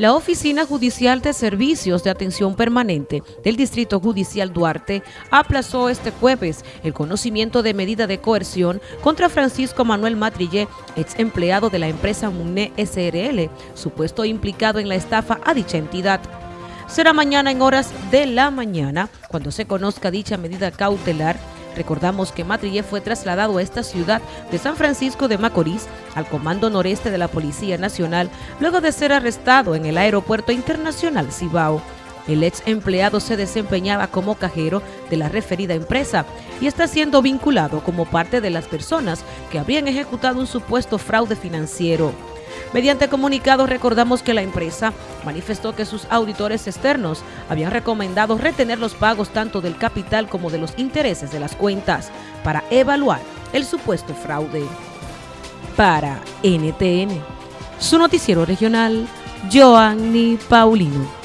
La Oficina Judicial de Servicios de Atención Permanente del Distrito Judicial Duarte aplazó este jueves el conocimiento de medida de coerción contra Francisco Manuel Matrillé, ex empleado de la empresa MUNE SRL, supuesto implicado en la estafa a dicha entidad. Será mañana en horas de la mañana cuando se conozca dicha medida cautelar Recordamos que Matrillé fue trasladado a esta ciudad de San Francisco de Macorís al Comando Noreste de la Policía Nacional luego de ser arrestado en el Aeropuerto Internacional Cibao. El ex empleado se desempeñaba como cajero de la referida empresa y está siendo vinculado como parte de las personas que habrían ejecutado un supuesto fraude financiero. Mediante comunicado recordamos que la empresa manifestó que sus auditores externos habían recomendado retener los pagos tanto del capital como de los intereses de las cuentas para evaluar el supuesto fraude. Para NTN, su noticiero regional, Joanny Paulino.